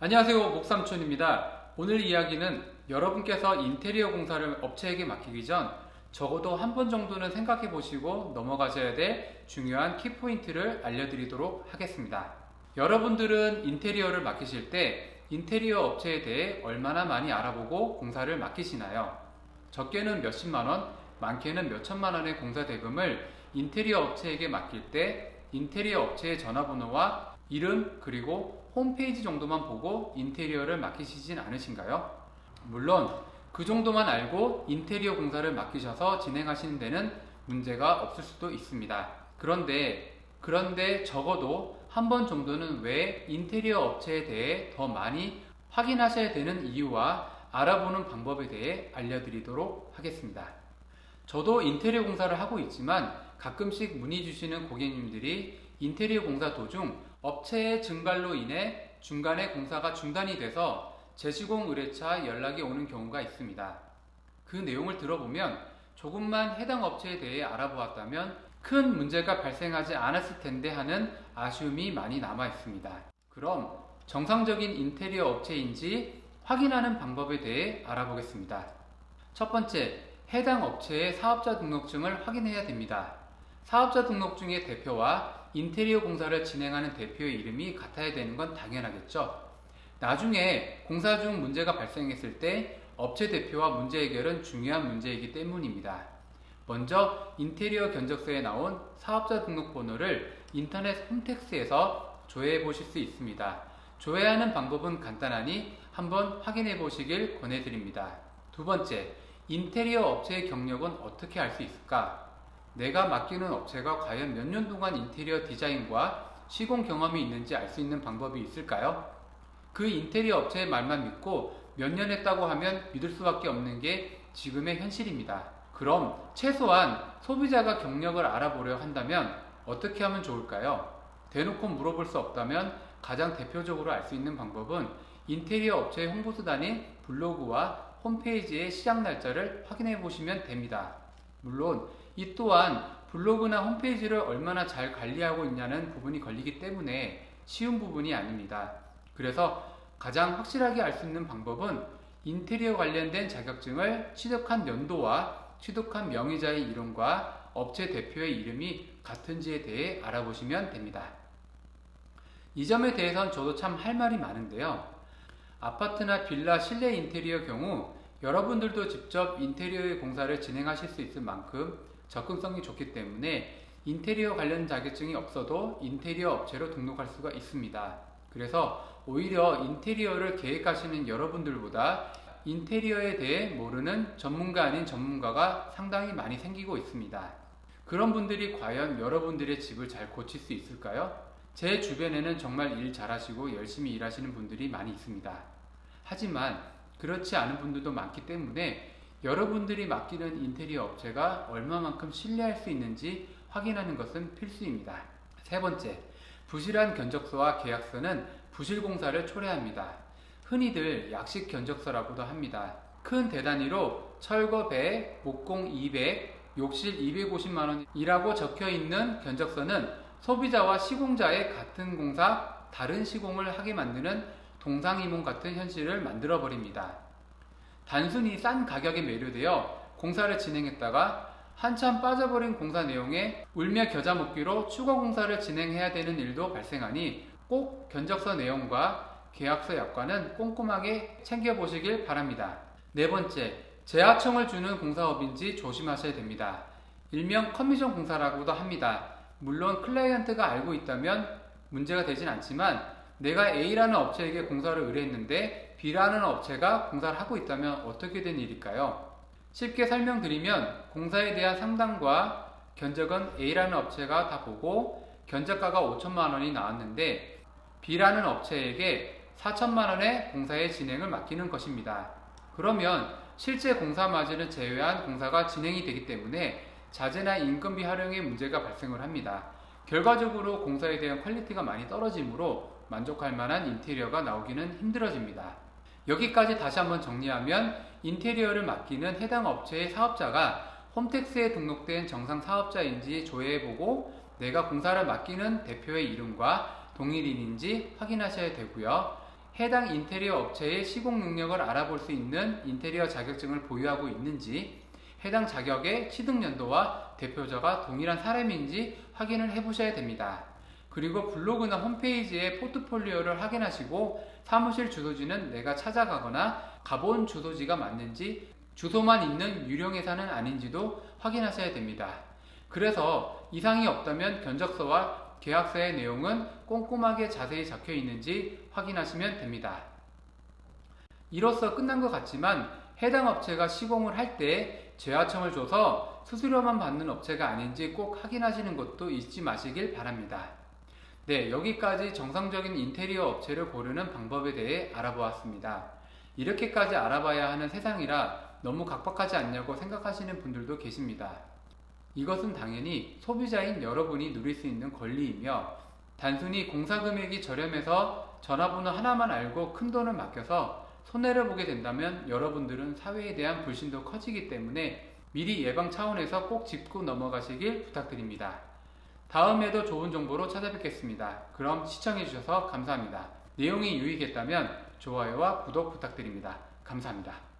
안녕하세요 목삼촌입니다 오늘 이야기는 여러분께서 인테리어 공사를 업체에게 맡기기 전 적어도 한 번 정도는 생각해 보시고 넘어가셔야 될 중요한 키포인트를 알려드리도록 하겠습니다 여러분들은 인테리어를 맡기실 때 인테리어 업체에 대해 얼마나 많이 알아보고 공사를 맡기시나요? 적게는 몇십만원, 많게는 몇천만원의 공사 대금을 인테리어 업체에게 맡길 때 인테리어 업체의 전화번호와 이름 그리고 홈페이지 정도만 보고 인테리어를 맡기시진 않으신가요? 물론 그 정도만 알고 인테리어 공사를 맡기셔서 진행하시는 데는 문제가 없을 수도 있습니다. 그런데 그런데 적어도 한 번 정도는 왜 인테리어 업체에 대해 더 많이 확인하셔야 되는 이유와 알아보는 방법에 대해 알려드리도록 하겠습니다. 저도 인테리어 공사를 하고 있지만 가끔씩 문의 주시는 고객님들이 인테리어 공사 도중 업체의 증발로 인해 중간에 공사가 중단이 돼서 재시공 의뢰차 연락이 오는 경우가 있습니다. 그 내용을 들어보면 조금만 해당 업체에 대해 알아보았다면 큰 문제가 발생하지 않았을 텐데 하는 아쉬움이 많이 남아 있습니다. 그럼 정상적인 인테리어 업체인지 확인하는 방법에 대해 알아보겠습니다. 첫 번째, 해당 업체의 사업자 등록증을 확인해야 됩니다. 사업자 등록증의 대표와 인테리어 공사를 진행하는 대표의 이름이 같아야 되는 건 당연하겠죠. 나중에 공사 중 문제가 발생했을 때 업체 대표와 문제 해결은 중요한 문제이기 때문입니다. 먼저 인테리어 견적서에 나온 사업자 등록 번호를 인터넷 홈택스에서 조회해 보실 수 있습니다. 조회하는 방법은 간단하니 한번 확인해 보시길 권해드립니다. 두 번째, 인테리어 업체의 경력은 어떻게 알 수 있을까? 내가 맡기는 업체가 과연 몇 년 동안 인테리어 디자인과 시공 경험이 있는지 알 수 있는 방법이 있을까요? 그 인테리어 업체의 말만 믿고 몇 년 했다고 하면 믿을 수밖에 없는 게 지금의 현실입니다. 그럼 최소한 소비자가 경력을 알아보려 한다면 어떻게 하면 좋을까요? 대놓고 물어볼 수 없다면 가장 대표적으로 알 수 있는 방법은 인테리어 업체의 홍보수단인 블로그와 홈페이지의 시작 날짜를 확인해 보시면 됩니다. 물론 이 또한 블로그나 홈페이지를 얼마나 잘 관리하고 있냐는 부분이 걸리기 때문에 쉬운 부분이 아닙니다. 그래서 가장 확실하게 알 수 있는 방법은 인테리어 관련된 자격증을 취득한 연도와 취득한 명의자의 이름과 업체 대표의 이름이 같은지에 대해 알아보시면 됩니다. 이 점에 대해서는 저도 참 할 말이 많은데요. 아파트나 빌라 실내 인테리어 경우 여러분들도 직접 인테리어의 공사를 진행하실 수 있을 만큼 접근성이 좋기 때문에 인테리어 관련 자격증이 없어도 인테리어 업체로 등록할 수가 있습니다. 그래서 오히려 인테리어를 계획하시는 여러분들보다 인테리어에 대해 모르는 전문가 아닌 전문가가 상당히 많이 생기고 있습니다. 그런 분들이 과연 여러분들의 집을 잘 고칠 수 있을까요? 제 주변에는 정말 일 잘하시고 열심히 일하시는 분들이 많이 있습니다. 하지만 그렇지 않은 분들도 많기 때문에 여러분들이 맡기는 인테리어 업체가 얼마만큼 신뢰할 수 있는지 확인하는 것은 필수입니다. 세 번째, 부실한 견적서와 계약서는 부실 공사를 초래합니다. 흔히들 약식 견적서라고도 합니다. 큰 대단위로 철거 100, 목공 200, 욕실 250만원이라고 적혀 있는 견적서는 소비자와 시공자의 같은 공사, 다른 시공을 하게 만드는 동상이몽 같은 현실을 만들어 버립니다. 단순히 싼 가격에 매료되어 공사를 진행했다가 한참 빠져버린 공사 내용에 울며 겨자 먹기로 추가 공사를 진행해야 되는 일도 발생하니 꼭 견적서 내용과 계약서 약관은 꼼꼼하게 챙겨보시길 바랍니다. 네 번째, 재하청을 주는 공사업인지 조심하셔야 됩니다. 일명 커미션 공사라고도 합니다. 물론 클라이언트가 알고 있다면 문제가 되진 않지만 내가 A라는 업체에게 공사를 의뢰했는데 B라는 업체가 공사를 하고 있다면 어떻게 된 일일까요? 쉽게 설명드리면 공사에 대한 상담과 견적은 A라는 업체가 다 보고 견적가가 5천만 원이 나왔는데 B라는 업체에게 4천만 원의 공사의 진행을 맡기는 것입니다. 그러면 실제 공사 마진을 제외한 공사가 진행이 되기 때문에 자재나 인건비 활용에 문제가 발생을 합니다. 결과적으로 공사에 대한 quality가 많이 떨어지므로 만족할 만한 인테리어가 나오기는 힘들어집니다. 여기까지 다시 한번 정리하면 인테리어를 맡기는 해당 업체의 사업자가 홈택스에 등록된 정상 사업자인지 조회해보고 내가 공사를 맡기는 대표의 이름과 동일인인지 확인하셔야 되고요. 해당 인테리어 업체의 시공 능력을 알아볼 수 있는 인테리어 자격증을 보유하고 있는지, 해당 자격의 취득 연도와 대표자가 동일한 사람인지 확인을 해보셔야 됩니다. 그리고 블로그나 홈페이지의 포트폴리오를 확인하시고 사무실 주소지는 내가 찾아가거나 가본 주소지가 맞는지 주소만 있는 유령 회사는 아닌지도 확인하셔야 됩니다. 그래서 이상이 없다면 견적서와 계약서의 내용은 꼼꼼하게 자세히 적혀 있는지 확인하시면 됩니다. 이로써 끝난 것 같지만 해당 업체가 시공을 할 때 재하청을 줘서 수수료만 받는 업체가 아닌지 꼭 확인하시는 것도 잊지 마시길 바랍니다. 네, 여기까지 정상적인 인테리어 업체를 고르는 방법에 대해 알아보았습니다. 이렇게까지 알아봐야 하는 세상이라 너무 각박하지 않냐고 생각하시는 분들도 계십니다. 이것은 당연히 소비자인 여러분이 누릴 수 있는 권리이며 단순히 공사 금액이 저렴해서 전화번호 하나만 알고 큰 돈을 맡겨서 손해를 보게 된다면 여러분들은 사회에 대한 불신도 커지기 때문에 미리 예방 차원에서 꼭 짚고 넘어가시길 부탁드립니다. 다음에도 좋은 정보로 찾아뵙겠습니다. 그럼 시청해주셔서 감사합니다. 내용이 유익했다면 좋아요와 구독 부탁드립니다. 감사합니다.